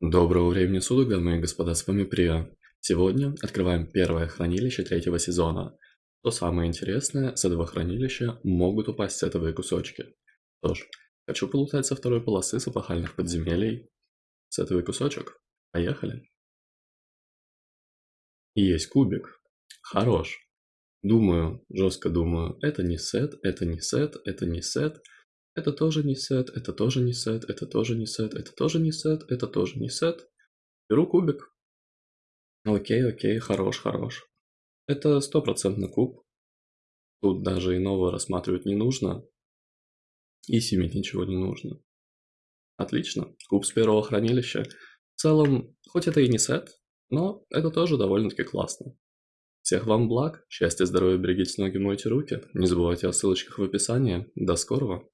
Доброго времени суток, дамы и господа, с вами Прия. Сегодня открываем первое хранилище третьего сезона. То самое интересное, с этого хранилища могут упасть сетовые кусочки. Что ж, хочу полутать со второй полосы с эпохальных подземелий. Сетовый кусочек. Поехали. Есть кубик. Хорош. Думаю, жестко думаю, это не сет, это не сет, это не сет. Это тоже не сет, это тоже не сет, это тоже не сет, это тоже не сет, это тоже не сет. Беру кубик. Окей, окей, хорош, хорош. Это стопроцентный куб. Тут даже иного рассматривать не нужно. И семить ничего не нужно. Отлично. Куб с первого хранилища. В целом, хоть это и не сет, но это тоже довольно-таки классно. Всех вам благ, счастья, здоровья, берегите ноги, мойте руки. Не забывайте о ссылочках в описании. До скорого!